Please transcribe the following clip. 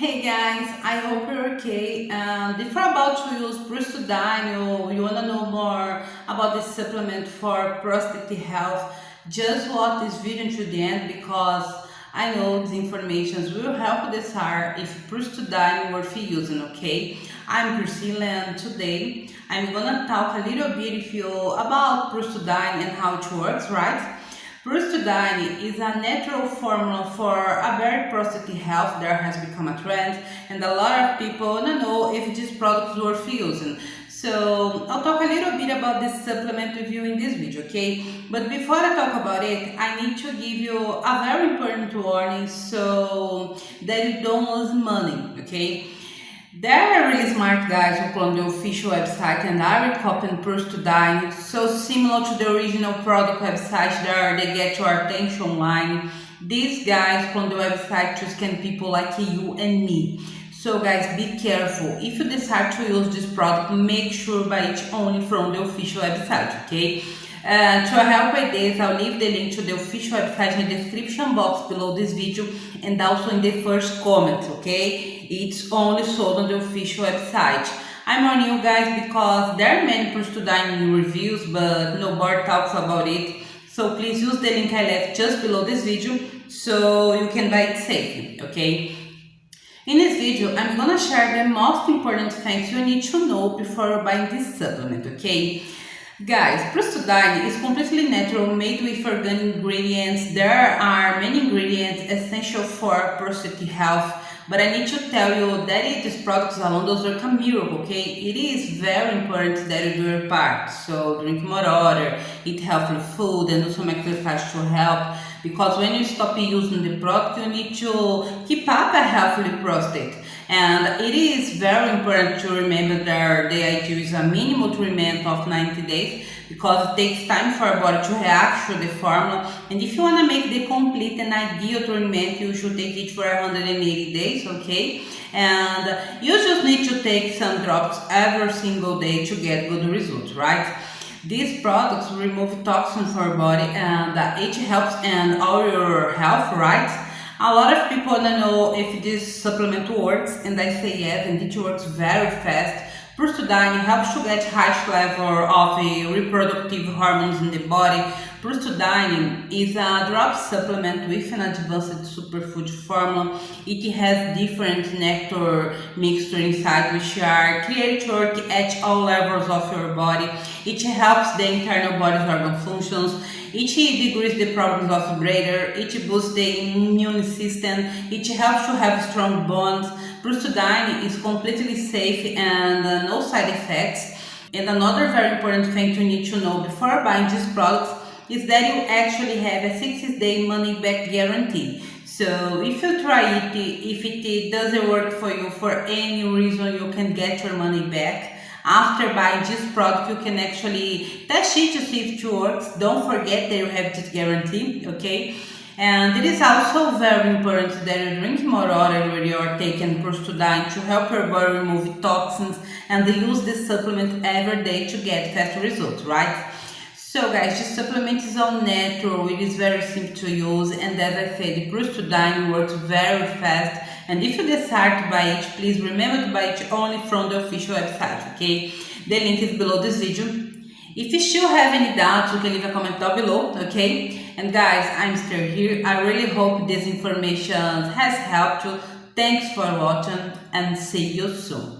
Hey guys, I hope you're okay. Um, and if you're about to use Prostadine or you want to know more about this supplement for prostate health, just watch this video to the end because I know these information will help decide if Prostadine worth using, okay? I'm Priscilla and today I'm gonna talk a little bit with you about Prostadine and how it works, right? Prostadine is a natural formula for a very prostate health that has become a trend and a lot of people don't know if this product is worth using. So I'll talk a little bit about this supplement with you in this video, okay? But before I talk about it, I need to give you a very important warning so that you don't lose money, okay? There are really smart guys who clone the official website and are copying Prostadine, so similar to the original product website there they get your attention online. These guys clone the website to scam people like you and me. So guys, be careful. If you decide to use this product, make sure buy it only from the official website, okay? Uh, to help with this, I'll leave the link to the official website in the description box below this video and also in the first comment, okay? It's only sold on the official website. I'm on you guys because there are many Prostadine reviews but nobody talks about it. So please use the link I left just below this video so you can buy it safely, okay? In this video, I'm gonna share the most important things you need to know before buying this supplement, okay? Guys, Prostadine is completely natural, made with organic ingredients. There are many ingredients essential for prostate health, but I need to tell you that these products alone does work a miracle, okay? It is very important that you do your part. So drink more water, eat healthy food, and do some exercise to help. Because when you stop using the product, you need to keep up a healthy prostate. And it is very important to remember that the ideal is a minimum treatment of 90 days because it takes time for our body to react to the formula. And if you want to make the complete and ideal treatment, you should take it for 180 days, okay? And you just need to take some drops every single day to get good results, right? These products remove toxins from our body and it helps in all your health, right? A lot of people want to know if this supplement works and I say yes and it works very fast. Prostadine helps to get high level of uh, reproductive hormones in the body. Prostadine is a drop supplement with an advanced superfood formula. It has different nectar mixture inside which are created to at all levels of your body. It helps the internal body's organ functions it decreases the problems of breather, it boosts the immune system, it helps to have strong bones. Prostadine is completely safe and uh, no side effects. And another very important thing you need to know before buying these products is that you actually have a 60 day money back guarantee. So if you try it, if it doesn't work for you for any reason, you can get your money back. After buying this product, you can actually test it to see if it works. Don't forget that you have this guarantee, okay? And it is also very important that you drink more water when you are taking Prostadine to help your body remove toxins and they use this supplement every day to get fast results, right? So guys, this supplement is all natural, it is very simple to use and as I said, the prostadine works very fast and if you decide to buy it, please remember to buy it only from the official website, okay? The link is below this video. If you still have any doubts, you can leave a comment down below, okay? And guys, I'm still here. I really hope this information has helped you. Thanks for watching and see you soon.